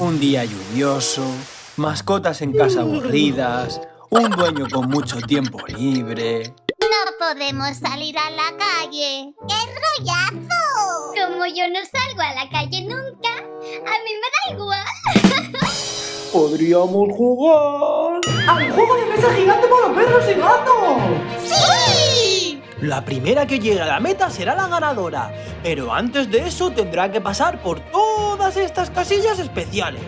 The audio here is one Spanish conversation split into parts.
Un día lluvioso, mascotas en casa aburridas, un dueño con mucho tiempo libre. No podemos salir a la calle. ¡Qué rollazo! Como yo no salgo a la calle nunca, a mí me da igual. Podríamos jugar al juego de mesa gigante para perros y gatos. ¡Sí! La primera que llegue a la meta será la ganadora, pero antes de eso tendrá que pasar por todas estas casillas especiales.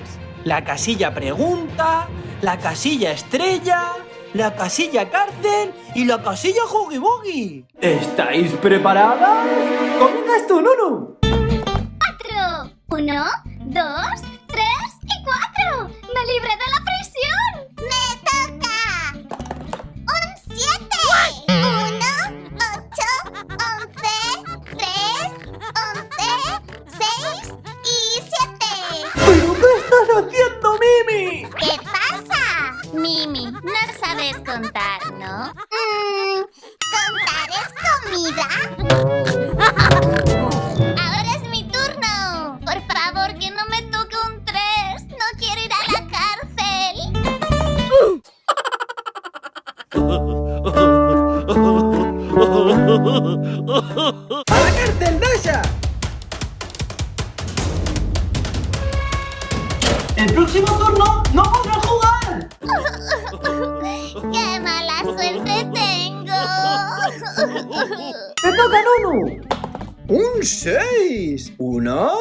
La casilla pregunta, la casilla estrella, la casilla cárcel y la casilla Huggy Buggy. ¿Estáis preparadas? ¡Comienza tú, Nunu! ¡Cuatro! Uno, dos, tres y cuatro. ¡Me libré de la prisión! Favor, que no me toque un 3. No quiero ir a la cárcel. ¡A la cárcel, Dasha! ¡El próximo turno no podrás jugar! ¡Qué mala suerte tengo! ¡Te toca, Nunu! ¡Un 6! Uno,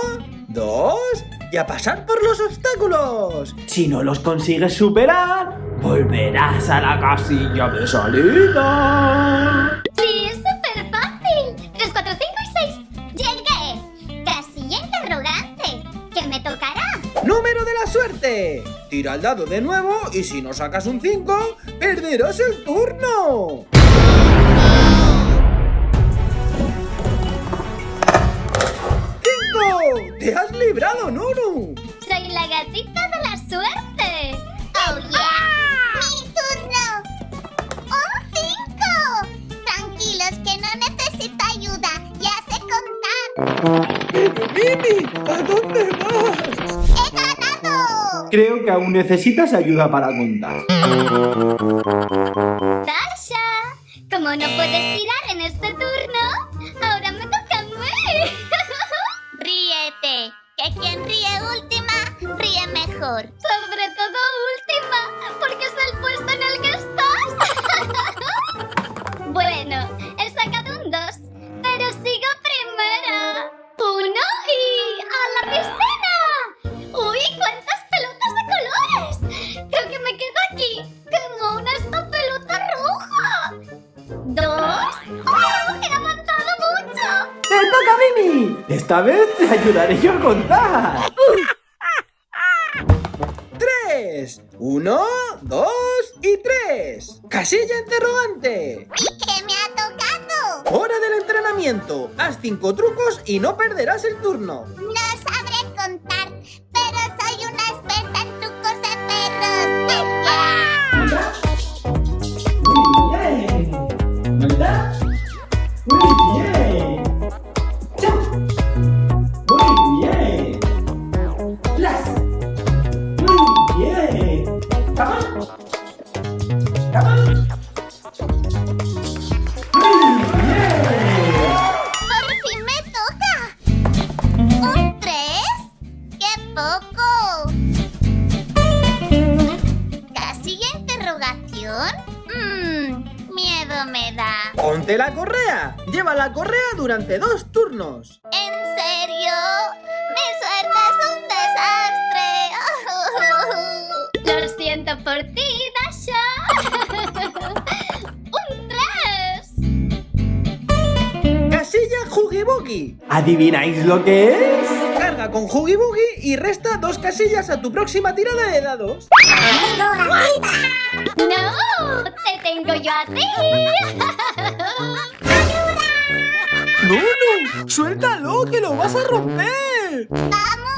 dos y a pasar por los obstáculos. Si no los consigues superar, volverás a la casilla de salida. Sí, es súper fácil. 3, 4, 5 y 6. Llegué. Casilla interrogante. ¿Qué me tocará? ¡Número de la suerte! Tira el dado de nuevo y si no sacas un 5, perderás el turno. ¡Te has librado, Nunu! Soy la gatita de la suerte. ¡Oh, yeah! ¡Mi turno! ¡Un 5! Tranquilos, que no necesito ayuda. Ya sé contar. ¡Pero Mimi! ¿A dónde vas? ¡He ganado! Creo que aún necesitas ayuda para contar. ¡Tasha! Como no puedes tirar en este turno, bueno, he sacado un 2, pero sigo primera. Uno y a la piscina. ¡Uy, cuántas pelotas de colores! Creo que me quedo aquí, como una esta pelota roja. Dos. ¡Oh, he avanzado mucho! ¡Te toca, Mimi! Esta vez te ayudaré yo a contar. ¡Tres! ¡Uno, dos y tres! ¡Casilla interrogante! ¿Y qué me ha tocado? ¡Hora del entrenamiento! Haz cinco trucos y no perderás el turno. Miedo me da. ¡Ponte la correa! Lleva la correa durante dos turnos. ¿En serio? Mi suerte es un desastre. Lo siento por ti, Dasha. un tres. ¡Casilla Buggy! ¿Adivináis lo que es? Carga con Huggy Buggy y resta dos casillas a tu próxima tirada de dados. ¡No! ¡Te tengo yo a ti! ¡Nunu! ¡Suéltalo, que lo vas a romper! ¡Vamos!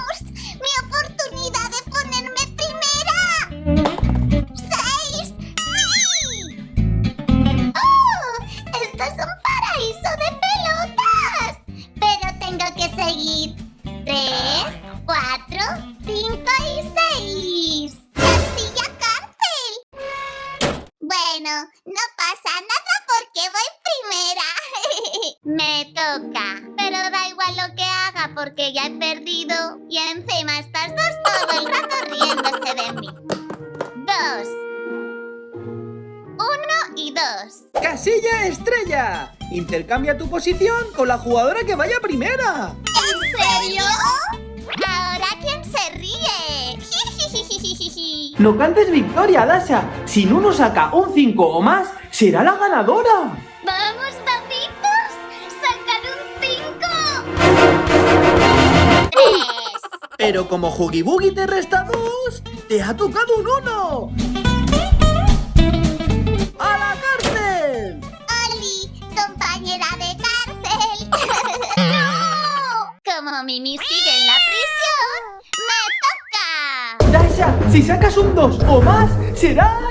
Toca. Pero da igual lo que haga porque ya he perdido. Y encima estas dos todo el rato riéndose de mí. Dos. Uno y dos. ¡Casilla estrella! Intercambia tu posición con la jugadora que vaya primera. ¿En serio? Ahora quién se ríe. No cantes victoria, Dasha. Si Nuno saca un 5 o más, será la ganadora. Pero como Huggy Buggy te resta dos, te ha tocado un uno. ¡A la cárcel! ¡Oli, compañera de cárcel! ¡No! Como Mimi sigue en la prisión, ¡me toca! Dasha, si sacas un 2 o más, será